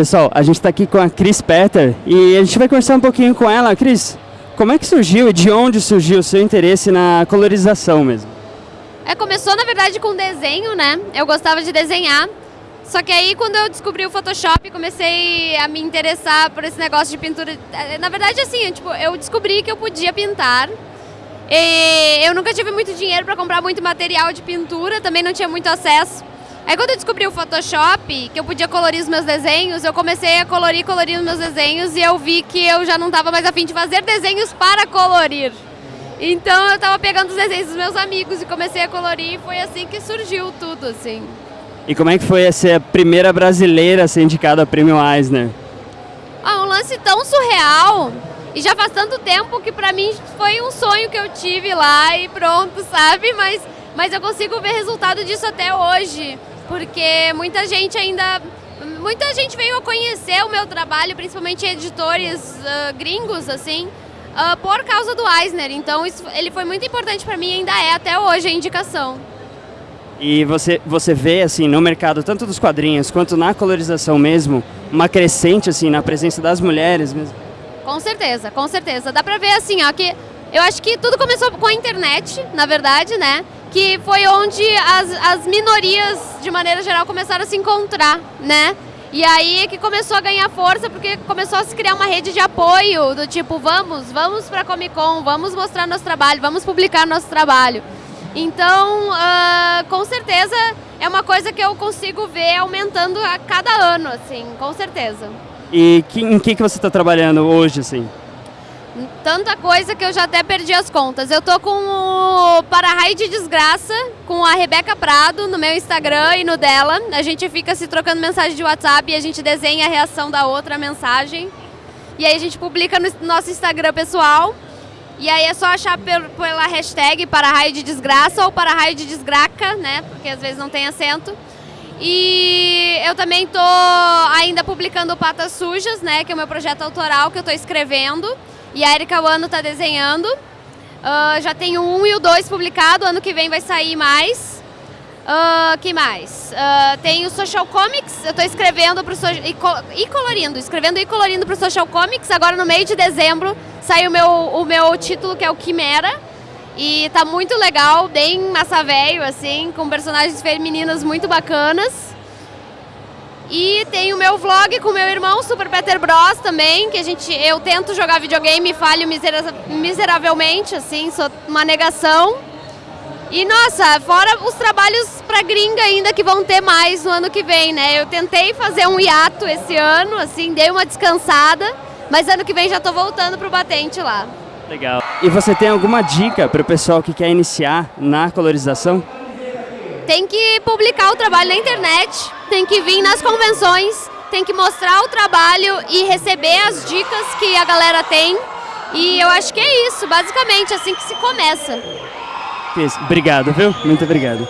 Pessoal, a gente está aqui com a Cris Petter e a gente vai conversar um pouquinho com ela. Cris, como é que surgiu e de onde surgiu o seu interesse na colorização mesmo? É, começou na verdade com desenho, né? Eu gostava de desenhar. Só que aí quando eu descobri o Photoshop, comecei a me interessar por esse negócio de pintura. É, na verdade, assim, tipo, eu descobri que eu podia pintar. Eu nunca tive muito dinheiro para comprar muito material de pintura, também não tinha muito acesso. Aí quando eu descobri o Photoshop, que eu podia colorir os meus desenhos, eu comecei a colorir, colorir os meus desenhos e eu vi que eu já não estava mais afim de fazer desenhos para colorir. Então eu estava pegando os desenhos dos meus amigos e comecei a colorir e foi assim que surgiu tudo, assim. E como é que foi ser a primeira brasileira a ser indicada ao Prêmio Eisner? Ah, um lance tão surreal e já faz tanto tempo que pra mim foi um sonho que eu tive lá e pronto, sabe? Mas, mas eu consigo ver resultado disso até hoje, porque muita gente ainda... Muita gente veio a conhecer o meu trabalho, principalmente editores uh, gringos, assim, uh, por causa do Eisner. Então isso, ele foi muito importante para mim, ainda é até hoje a indicação. E você, você vê, assim, no mercado, tanto dos quadrinhos quanto na colorização mesmo, uma crescente, assim, na presença das mulheres mesmo? Com certeza, com certeza. Dá pra ver, assim, ó, que eu acho que tudo começou com a internet, na verdade, né? Que foi onde as, as minorias, de maneira geral, começaram a se encontrar, né? E aí que começou a ganhar força, porque começou a se criar uma rede de apoio, do tipo, vamos, vamos pra Comic Con, vamos mostrar nosso trabalho, vamos publicar nosso trabalho. Então, uh, com certeza, é uma coisa que eu consigo ver aumentando a cada ano, assim, com certeza. E que, em que, que você está trabalhando hoje, assim? Tanta coisa que eu já até perdi as contas. Eu tô com o Para-Raio de Desgraça, com a Rebeca Prado, no meu Instagram e no dela. A gente fica se trocando mensagem de WhatsApp e a gente desenha a reação da outra mensagem. E aí a gente publica no nosso Instagram pessoal. E aí é só achar pela hashtag Para-Raio de Desgraça ou Para-Raio de Desgraca, né? Porque às vezes não tem acento. E eu também tô ainda publicando Patas Sujas, né? Que é o meu projeto autoral que eu tô escrevendo. E a Erika Wano está desenhando. Uh, já tenho um e o dois publicado, ano que vem vai sair mais. Uh, que mais? Uh, tem o Social Comics, eu estou escrevendo pro so e, co e, colorindo, escrevendo e colorindo para o Social Comics. Agora no meio de dezembro sai o meu, o meu título que é o Quimera. E tá muito legal, bem massa velho, assim, com personagens femininas muito bacanas. E tem o meu vlog com meu irmão, Super Peter Bros também, que a gente, eu tento jogar videogame e falho misera miseravelmente, assim, sou uma negação. E nossa, fora os trabalhos pra gringa ainda que vão ter mais no ano que vem, né? Eu tentei fazer um hiato esse ano, assim, dei uma descansada, mas ano que vem já tô voltando pro batente lá. Legal. E você tem alguma dica para o pessoal que quer iniciar na colorização? Tem que publicar o trabalho na internet, tem que vir nas convenções, tem que mostrar o trabalho e receber as dicas que a galera tem. E eu acho que é isso, basicamente, assim que se começa. Obrigado, viu? Muito obrigado.